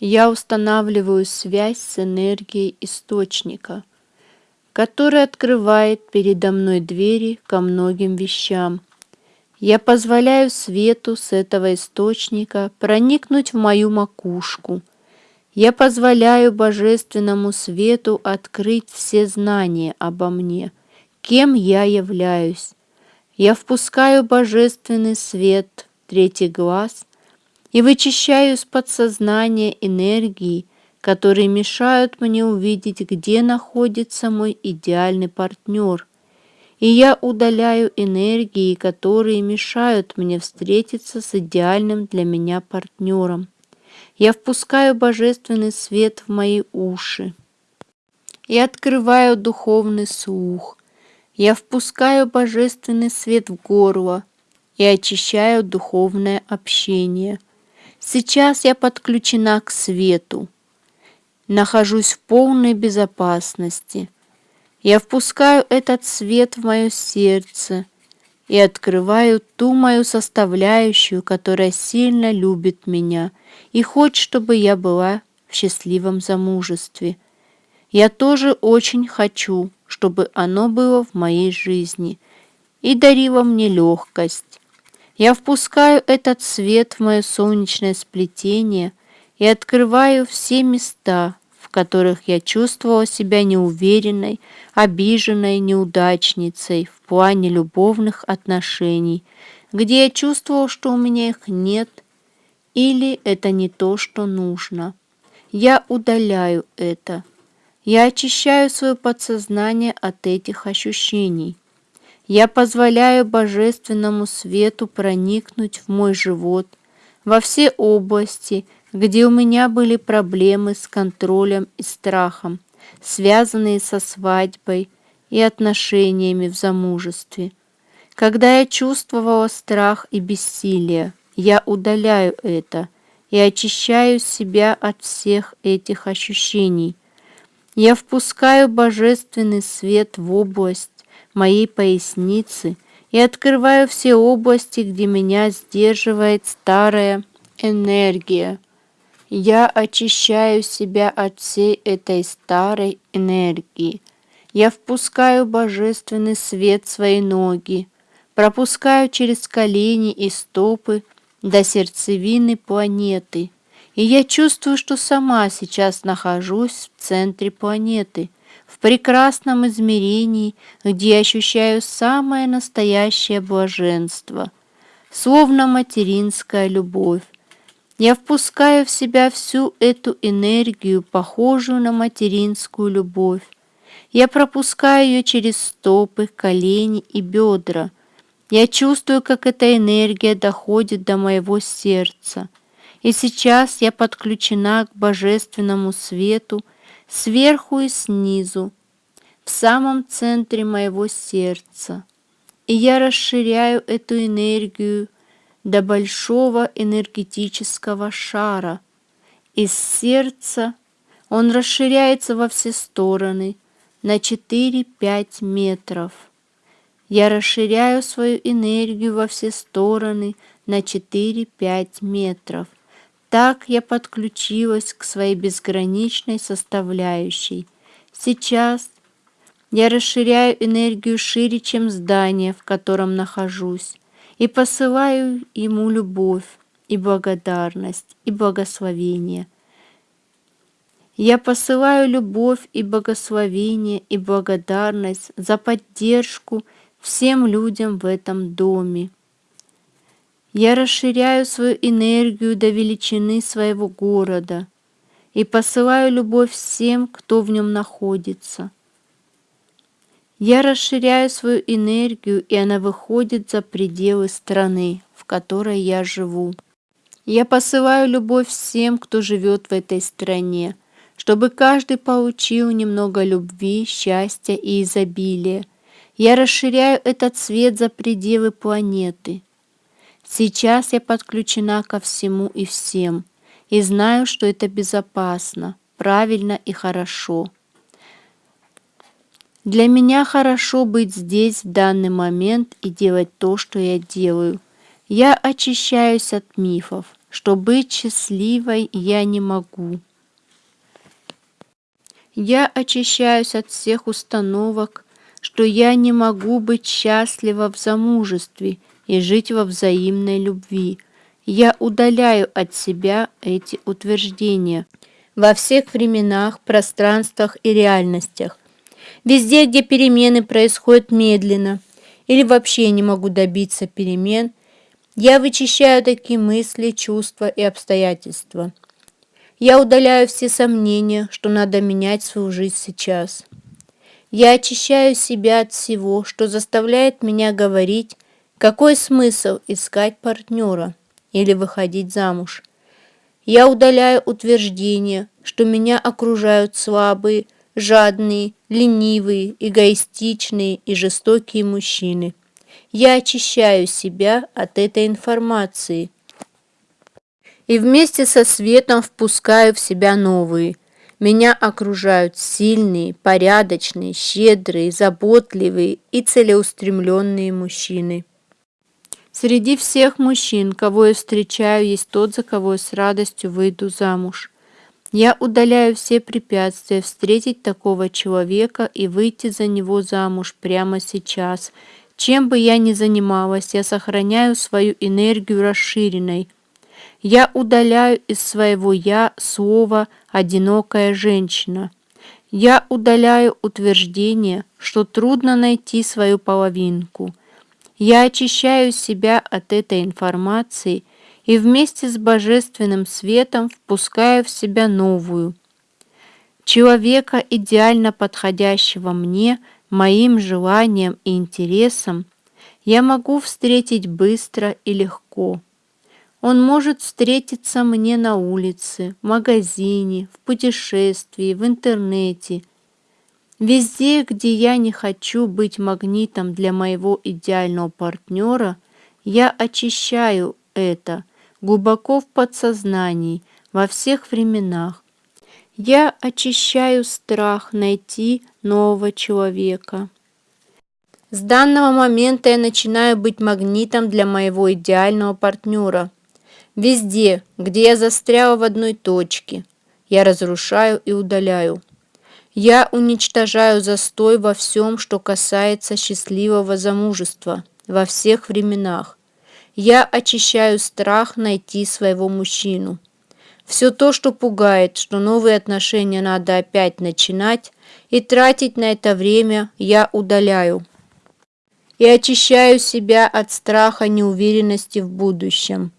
Я устанавливаю связь с энергией источника, который открывает передо мной двери ко многим вещам. Я позволяю свету с этого источника проникнуть в мою макушку. Я позволяю божественному свету открыть все знания обо мне, кем я являюсь. Я впускаю божественный свет третий глаз и вычищаю из подсознания энергии, которые мешают мне увидеть, где находится мой идеальный партнер. И я удаляю энергии, которые мешают мне встретиться с идеальным для меня партнером. Я впускаю божественный свет в мои уши и открываю духовный слух. Я впускаю божественный свет в горло и очищаю духовное общение – Сейчас я подключена к свету, нахожусь в полной безопасности. Я впускаю этот свет в мое сердце и открываю ту мою составляющую, которая сильно любит меня и хочет, чтобы я была в счастливом замужестве. Я тоже очень хочу, чтобы оно было в моей жизни и дарило мне легкость, я впускаю этот свет в мое солнечное сплетение и открываю все места, в которых я чувствовала себя неуверенной, обиженной, неудачницей в плане любовных отношений, где я чувствовала, что у меня их нет, или это не то, что нужно. Я удаляю это. Я очищаю свое подсознание от этих ощущений. Я позволяю божественному свету проникнуть в мой живот, во все области, где у меня были проблемы с контролем и страхом, связанные со свадьбой и отношениями в замужестве. Когда я чувствовала страх и бессилие, я удаляю это и очищаю себя от всех этих ощущений. Я впускаю божественный свет в область, моей поясницы и открываю все области, где меня сдерживает старая энергия. Я очищаю себя от всей этой старой энергии. Я впускаю божественный свет в свои ноги, пропускаю через колени и стопы до сердцевины планеты. И я чувствую, что сама сейчас нахожусь в центре планеты – в прекрасном измерении, где ощущаю самое настоящее блаженство, словно материнская любовь. Я впускаю в себя всю эту энергию, похожую на материнскую любовь. Я пропускаю ее через стопы, колени и бедра. Я чувствую, как эта энергия доходит до моего сердца. И сейчас я подключена к божественному свету, сверху и снизу, в самом центре моего сердца. И я расширяю эту энергию до большого энергетического шара. Из сердца он расширяется во все стороны на 4-5 метров. Я расширяю свою энергию во все стороны на 4-5 метров – так я подключилась к своей безграничной составляющей. Сейчас я расширяю энергию шире, чем здание, в котором нахожусь, и посылаю ему любовь и благодарность и благословение. Я посылаю любовь и благословение и благодарность за поддержку всем людям в этом доме. Я расширяю свою энергию до величины своего города и посылаю любовь всем, кто в нем находится. Я расширяю свою энергию, и она выходит за пределы страны, в которой я живу. Я посылаю любовь всем, кто живет в этой стране, чтобы каждый получил немного любви, счастья и изобилия. Я расширяю этот свет за пределы планеты – Сейчас я подключена ко всему и всем, и знаю, что это безопасно, правильно и хорошо. Для меня хорошо быть здесь в данный момент и делать то, что я делаю. Я очищаюсь от мифов, что быть счастливой я не могу. Я очищаюсь от всех установок, что я не могу быть счастлива в замужестве и жить во взаимной любви. Я удаляю от себя эти утверждения во всех временах, пространствах и реальностях. Везде, где перемены происходят медленно или вообще не могу добиться перемен, я вычищаю такие мысли, чувства и обстоятельства. Я удаляю все сомнения, что надо менять свою жизнь сейчас. Я очищаю себя от всего, что заставляет меня говорить, какой смысл искать партнера или выходить замуж. Я удаляю утверждение, что меня окружают слабые, жадные, ленивые, эгоистичные и жестокие мужчины. Я очищаю себя от этой информации и вместе со светом впускаю в себя новые. Меня окружают сильные, порядочные, щедрые, заботливые и целеустремленные мужчины. Среди всех мужчин, кого я встречаю, есть тот, за кого я с радостью выйду замуж. Я удаляю все препятствия встретить такого человека и выйти за него замуж прямо сейчас. Чем бы я ни занималась, я сохраняю свою энергию расширенной. Я удаляю из своего «я» слово «одинокая женщина». Я удаляю утверждение, что трудно найти свою половинку. Я очищаю себя от этой информации – и вместе с божественным светом впускаю в себя новую, человека, идеально подходящего мне, моим желаниям и интересам, я могу встретить быстро и легко. Он может встретиться мне на улице, в магазине, в путешествии, в интернете. Везде, где я не хочу быть магнитом для моего идеального партнера, я очищаю это – глубоко в подсознании, во всех временах. Я очищаю страх найти нового человека. С данного момента я начинаю быть магнитом для моего идеального партнера. Везде, где я застряла в одной точке, я разрушаю и удаляю. Я уничтожаю застой во всем, что касается счастливого замужества, во всех временах. Я очищаю страх найти своего мужчину. Все то, что пугает, что новые отношения надо опять начинать и тратить на это время, я удаляю. И очищаю себя от страха неуверенности в будущем.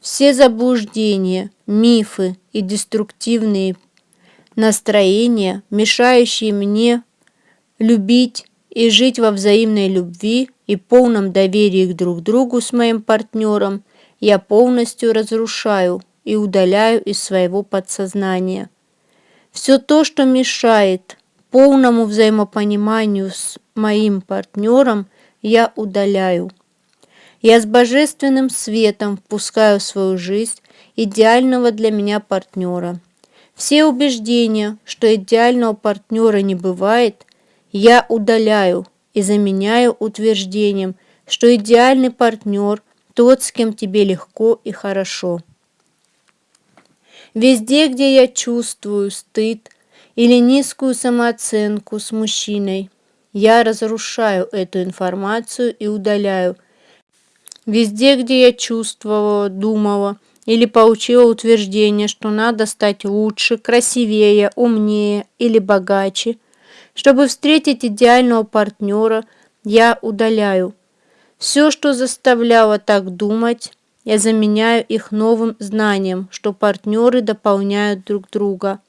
Все заблуждения, мифы и деструктивные настроения, мешающие мне любить и жить во взаимной любви, и полном доверии друг к другу с моим партнером я полностью разрушаю и удаляю из своего подсознания. Все то, что мешает полному взаимопониманию с моим партнером, я удаляю. Я с божественным светом впускаю в свою жизнь идеального для меня партнера. Все убеждения, что идеального партнера не бывает, я удаляю и заменяю утверждением, что идеальный партнер – тот, с кем тебе легко и хорошо. Везде, где я чувствую стыд или низкую самооценку с мужчиной, я разрушаю эту информацию и удаляю. Везде, где я чувствовала, думала или получила утверждение, что надо стать лучше, красивее, умнее или богаче – чтобы встретить идеального партнера, я удаляю. Все, что заставляло так думать, я заменяю их новым знанием, что партнеры дополняют друг друга.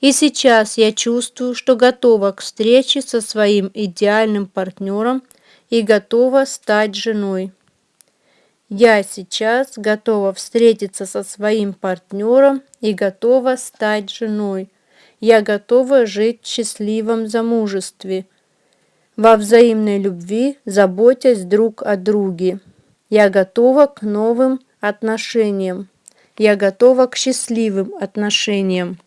И сейчас я чувствую, что готова к встрече со своим идеальным партнером и готова стать женой. Я сейчас готова встретиться со своим партнером и готова стать женой. Я готова жить в счастливом замужестве, во взаимной любви, заботясь друг о друге. Я готова к новым отношениям. Я готова к счастливым отношениям.